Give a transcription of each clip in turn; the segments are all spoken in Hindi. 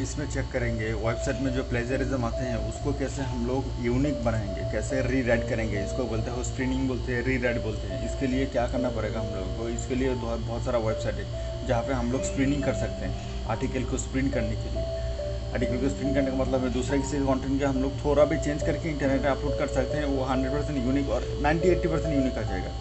इसमें चेक करेंगे वेबसाइट में जो प्लेजरिज्म आते हैं, उसको कैसे हम लोग यूनिक बनाएँगे, कैसे री राइट करेंगे, इसको बोलते हैं स्क्रीनिंग बोलते हैं री राइट बोलते हैं। इसके लिए क्या करना पड़ेगा हम लोगों को? इसके लिए बहुत बहुत सारा वेबसाइट है, जहाँ पे हम लोग स्क्रीनिंग कर सकते हैं आर्टिकल को स्प्रिंट करने के लिए। आर्टिकल को स्प्रिंट करने का मतलब है, दूसरे किसी कंटेंट के हम लोग थोड़ा भी चेंज करके इंटरनेट पे अपलोड कर सकते हैं, वो हंड्रेड परसेंट यूनिक और नाइन्टी एट्टी परसेंट यूनिक आ जाएगा।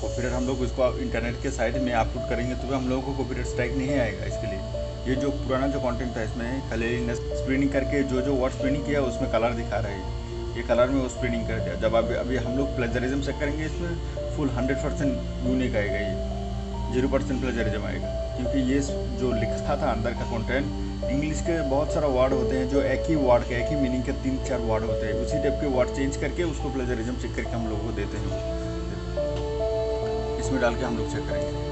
कॉपीराइट हम लोग इसको इंटरनेट के साइट में अपलोड करेंगे तो भी हम लोगों को कॉपीराइट स्ट्राइक नहीं आएगा इसके लिए। ये जो पुराना जो कंटेंट था, इसमें कलरिंगनेस स्प्रिनिंग करके जो जो वर्ड स्प्रिनिंग किया, उसमें कलर दिखा रहे हैं। ये कलर में वो स्प्रिनिंग कर दिया। जब अभी अभी हम लोग प्लेजरिज्म से करेंगे, इसमें फुल हंड्रेड परसेंट यूनिक आएगा ये। ज़ीरो परसेंट प्लेजरिज्म आएगा। क्योंकि ये जो लिखा था अंदर का कॉन्टेंट इंग्लिश के बहुत सारा वर्ड होते हैं, जो एक ही वर्ड के, एक ही मीनिंग के तीन चार वर्ड होते हैं। उसी टाइप के वर्ड चेंज करके उसको प्लेजरिज्म चेक करके हम लोग को देते हैं। इसमें डाल के हम लोग चेक करेंगे।